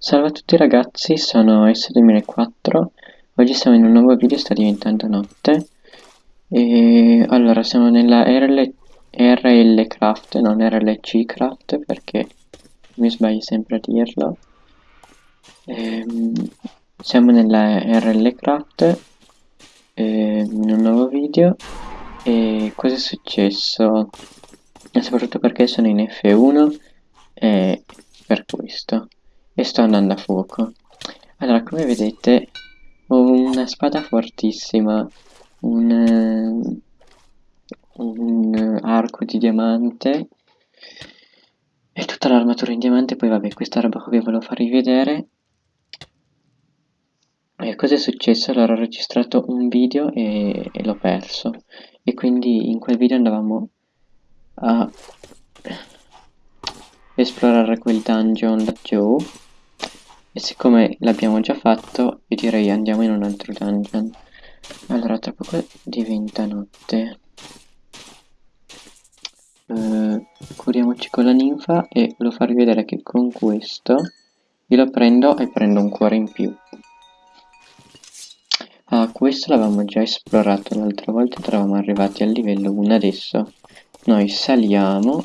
Salve a tutti ragazzi, sono S2004, oggi siamo in un nuovo video, sta diventando notte. E allora siamo nella RL, RL Craft, non RLC Craft perché mi sbaglio sempre a dirlo. Ehm, siamo nella RL Craft e, in un nuovo video. E cosa è successo? E soprattutto perché sono in F1 e per questo sto andando a fuoco. Allora, come vedete, ho una spada fortissima, un, eh, un arco di diamante e tutta l'armatura in diamante. Poi vabbè, questa roba vi volevo farvi vedere. E cosa è successo? Allora ho registrato un video e, e l'ho perso. E quindi in quel video andavamo a esplorare quel dungeon laggiù e siccome l'abbiamo già fatto, io direi andiamo in un altro dungeon. Allora, tra poco diventa notte. Uh, curiamoci con la ninfa e volevo farvi vedere che con questo io lo prendo e prendo un cuore in più. Ah, questo l'avevamo già esplorato l'altra volta, eravamo arrivati al livello 1 adesso. Noi saliamo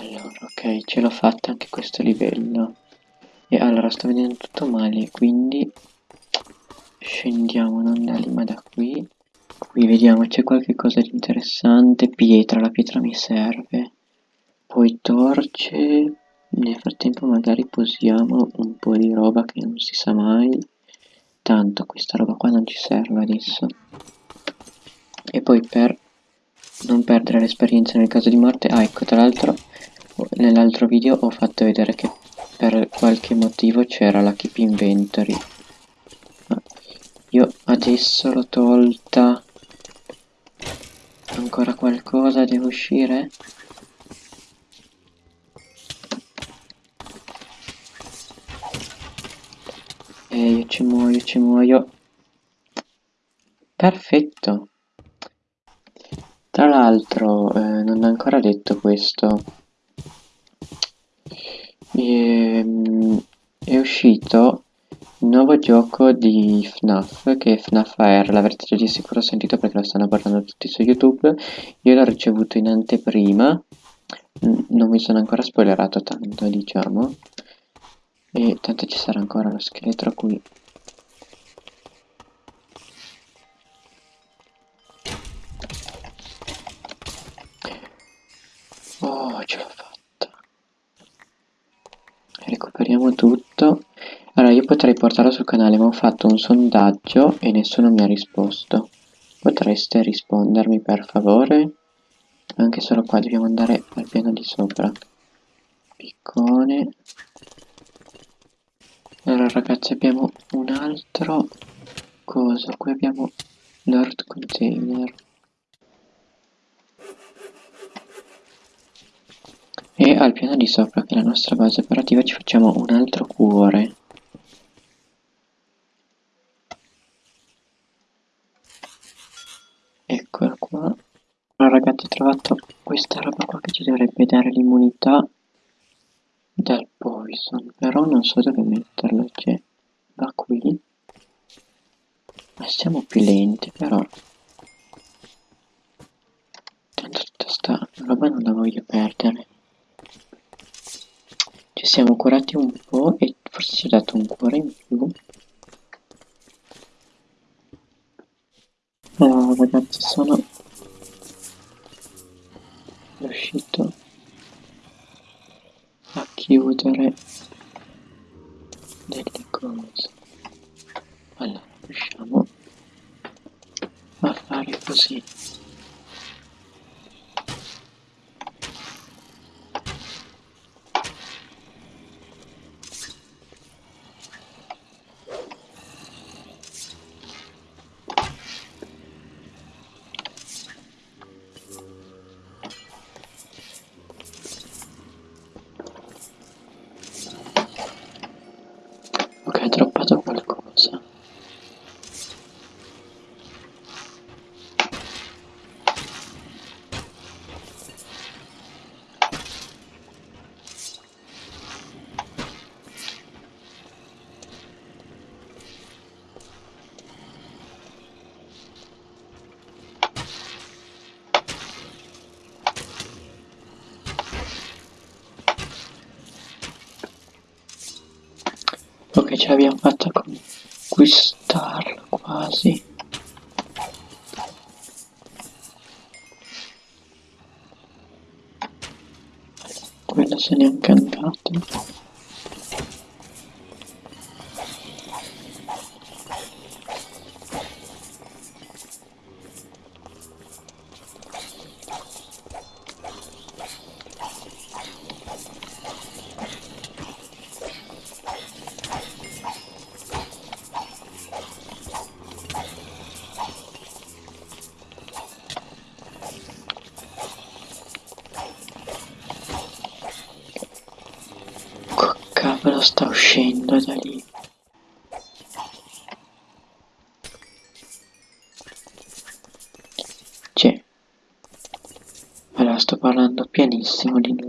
ok ce l'ho fatta anche questo livello. E allora sto vedendo tutto male quindi scendiamo non da lì ma da qui. Qui vediamo c'è qualche cosa di interessante. Pietra la pietra mi serve. Poi torce. Nel frattempo magari posiamo un po' di roba che non si sa mai. Tanto questa roba qua non ci serve adesso. E poi per non perdere l'esperienza nel caso di morte. Ah ecco tra l'altro nell'altro video ho fatto vedere che per qualche motivo c'era la keep inventory. Io adesso l'ho tolta. Ancora qualcosa? Deve uscire? E io ci muoio ci muoio. Perfetto tra l'altro eh, non ho ancora detto questo. Ehm, è uscito un nuovo gioco di FNAF che è FNAF AR, l'avrete di sicuro sentito perché lo stanno parlando tutti su YouTube, io l'ho ricevuto in anteprima, non mi sono ancora spoilerato tanto diciamo, e tanto ci sarà ancora lo scheletro qui. Potrei portarlo sul canale ma ho fatto un sondaggio e nessuno mi ha risposto. Potreste rispondermi per favore? Anche solo qua dobbiamo andare al piano di sopra. Piccone. Allora ragazzi abbiamo un altro coso. Qui abbiamo l'ort container. E al piano di sopra che è la nostra base operativa ci facciamo un altro cuore eccolo qua. Allora ragazzi ho trovato questa roba qua che ci dovrebbe dare l'immunità dal poison però non so dove metterlo cioè va qui. Ma siamo più lenti però. Tanto tutta sta roba non la voglio perdere. Ci siamo curati un po' e forse ci ha dato un cuore in più. Allora ragazzi sono riuscito a chiudere delle cose. Allora riusciamo a fare così. Ce l'abbiamo fatta conquistarla quasi. Quella se n'è anche andata. Sta uscendo da lì? C'è. Allora sto parlando pianissimo di nuovo.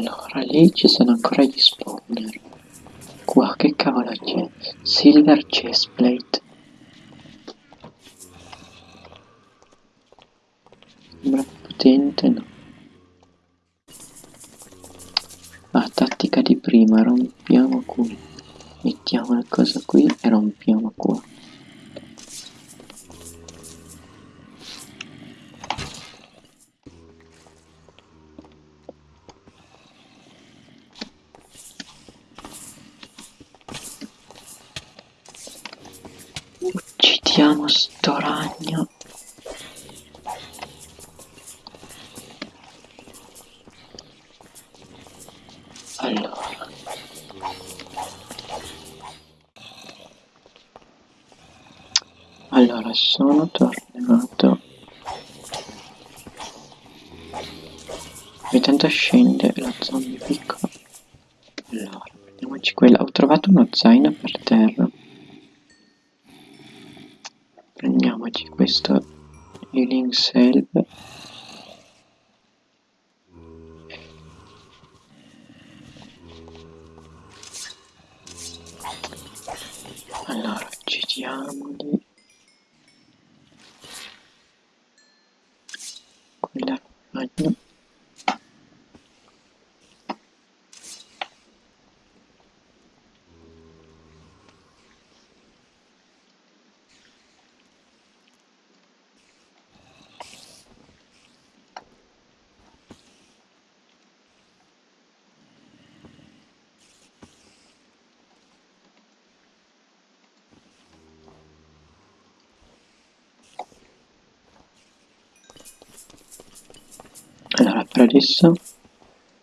Allora, lì ci sono ancora gli spawner. Qua che cavolo c'è? Silver chestplate. Sembra potente, no? Ah, tattica di prima, rompiamo qui. Mettiamo la cosa qui e rompiamo Uccidiamo sto ragno. Allora. Allora, sono tornato. E tanto scende la zombie piccola. Allora, prendiamoci quella. Ho trovato uno zaino per terra. Prendiamoci questo healing salve. Allora, giriamoli. Quella ragno. Allora, per adesso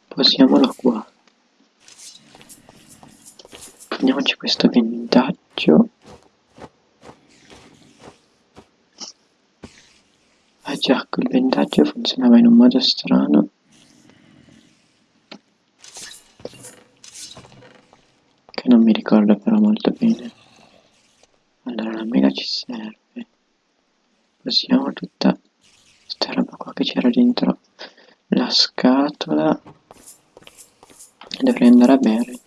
posiamolo qua. Prendiamoci questo vendaggio. Ah già, quel vendaggio funzionava in un modo strano. Che non mi ricordo però molto bene. Allora, la mela ci serve. Posiamo tutta questa roba qua che c'era dentro la scatola dovrei andare a bere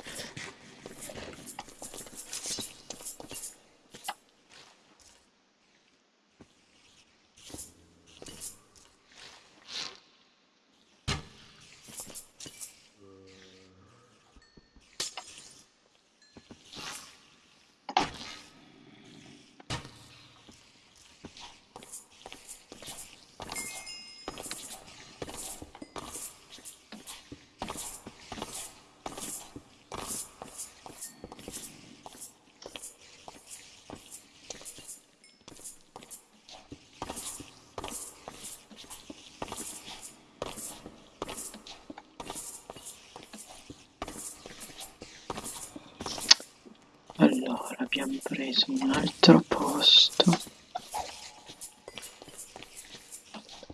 allora abbiamo preso un altro posto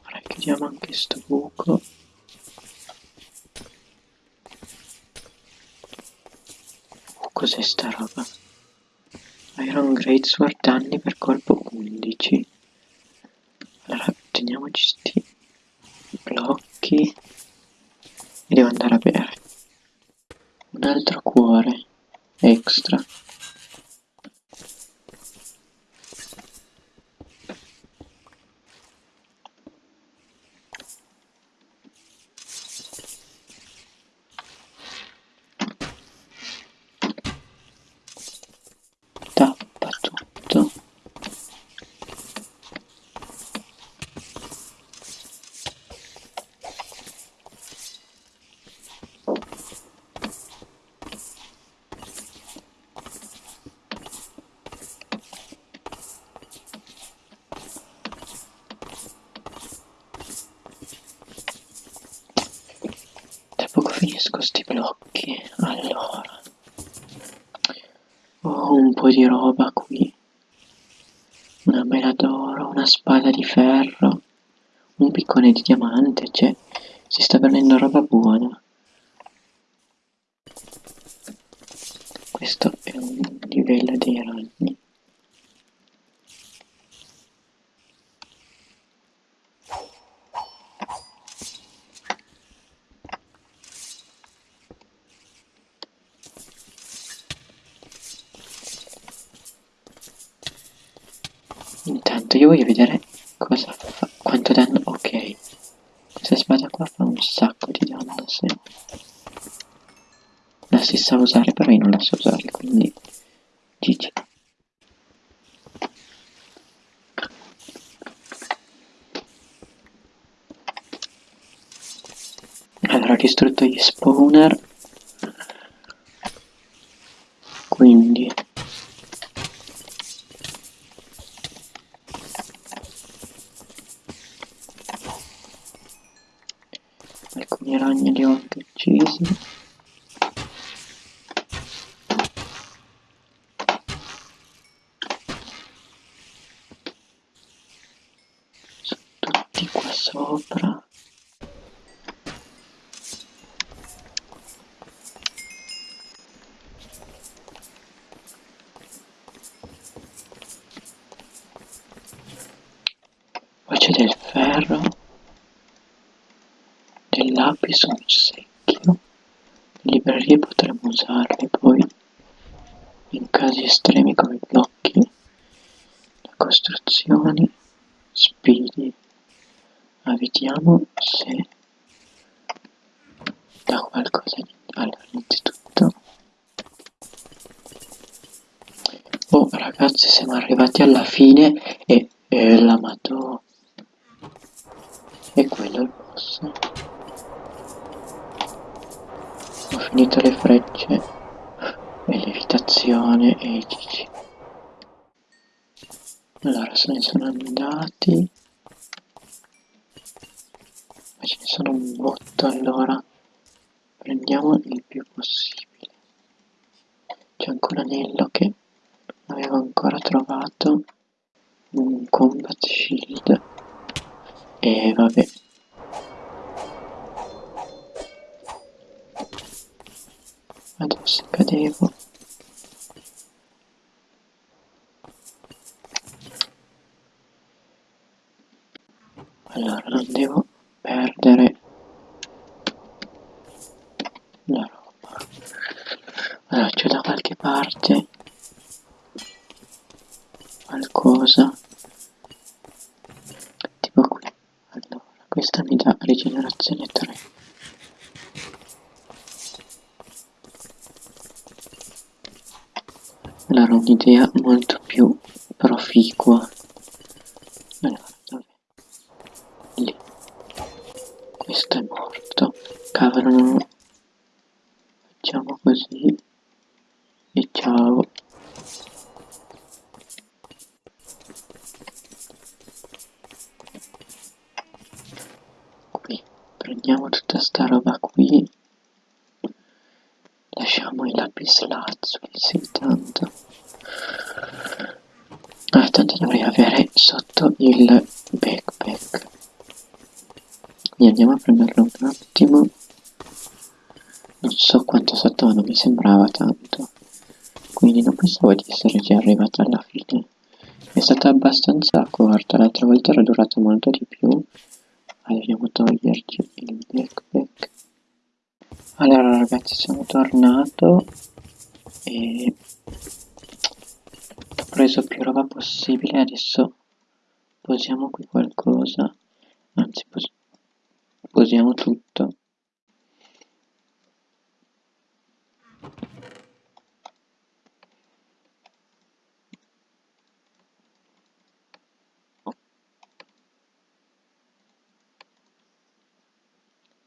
ora chiudiamo anche sto buco cos'è sta roba? Iron Greatsword danni per colpo 11 allora teniamoci sti blocchi e devo andare a bere. Un altro cuore extra. Tappa tutto. Tra finisco sti blocchi, allora. Ho un po' di roba qui. Una mela d'oro, una spada di ferro, un piccone di diamante, cioè si sta prendendo roba buona. Questo è un livello dei ragni. Intanto io voglio vedere cosa fa, quanto danno, ok. Questa spada qua fa un sacco di danno, sì. La si sa usare, però io non la so usare, quindi GG. Allora ho distrutto gli spawner. Quindi alcuni ragni li ho anche uccisi. Sono tutti qua sopra. Poi c'è del ferro, del lapis, un secchio. Le librerie potremmo usarle poi in casi estremi come blocchi, le costruzioni, spidi. Ma vediamo se da qualcosa di... Allora, innanzitutto... Oh ragazzi, siamo arrivati alla fine e... e la mato... E quello è il boss. Ho finito le frecce e l'evitazione e i GG. Allora se ne sono andati. Ma ce ne sono un botto allora. Prendiamo il più possibile. C'è anche un anello che non avevo ancora trovato. Un combat shield. E vabbè. Adesso cadevo. Allora non devo perdere la roba. Allora c'è da qualche parte qualcosa tipo qui. Allora questa mi dà rigenerazione 3. Allora un'idea molto più proficua. Allora, dov'è? Lì. Questo è morto. Cavolo, non... Facciamo così. E ciao. Qui. Prendiamo tutta sta roba qui. Lasciamo i lapis lazuli, sì, tanto. Ah, tanto dovrei avere sotto il backpack. Quindi andiamo a prenderlo un attimo. Non so quanto sotto, ma non mi sembrava tanto. Quindi non pensavo di essere già arrivato alla fine. È stata abbastanza corta, l'altra volta era durato molto di più. Dobbiamo toglierci il backpack. Allora ragazzi sono tornato e ho preso più roba possibile, adesso posiamo qui qualcosa, anzi pos posiamo tutto.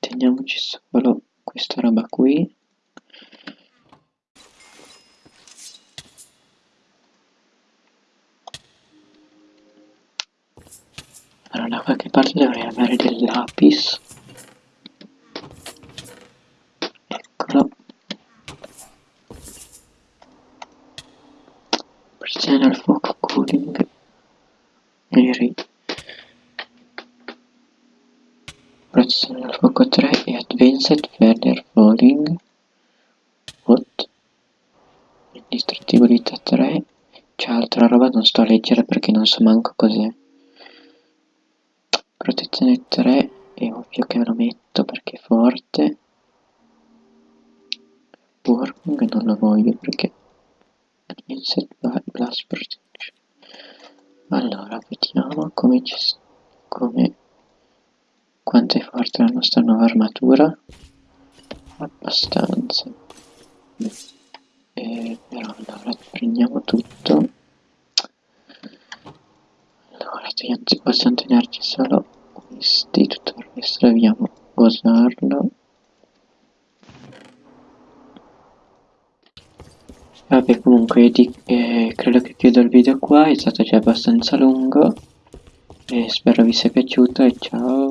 Teniamoci solo questa roba qui. Allora da qualche parte dovrei avere del lapis. Eccolo. Pressione al fuoco cooling. Neri. Pressione al fuoco 3 e advanced falling. What? Indistruttibilità 3. C'è altra roba, non sto a leggere perché non so manco cos'è. Protezione 3 è ovvio che me lo metto perché è forte. Working non lo voglio perché Advanced Blast Protection. Allora, vediamo come ci come quanto è forte la nostra nuova armatura. Abbastanza. Eh, però allora prendiamo tutto. Allora possiamo tenerci solo questi tutto il resto dobbiamo usarlo vabbè comunque di, eh, credo che chiudo il video qua è stato già abbastanza lungo. E spero vi sia piaciuto e ciao